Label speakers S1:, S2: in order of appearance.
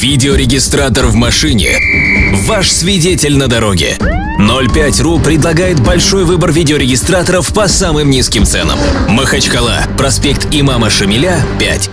S1: Видеорегистратор в машине. Ваш свидетель на дороге. 05.ru предлагает большой выбор видеорегистраторов по самым низким ценам. Махачкала, проспект Имама Шамиля, 5.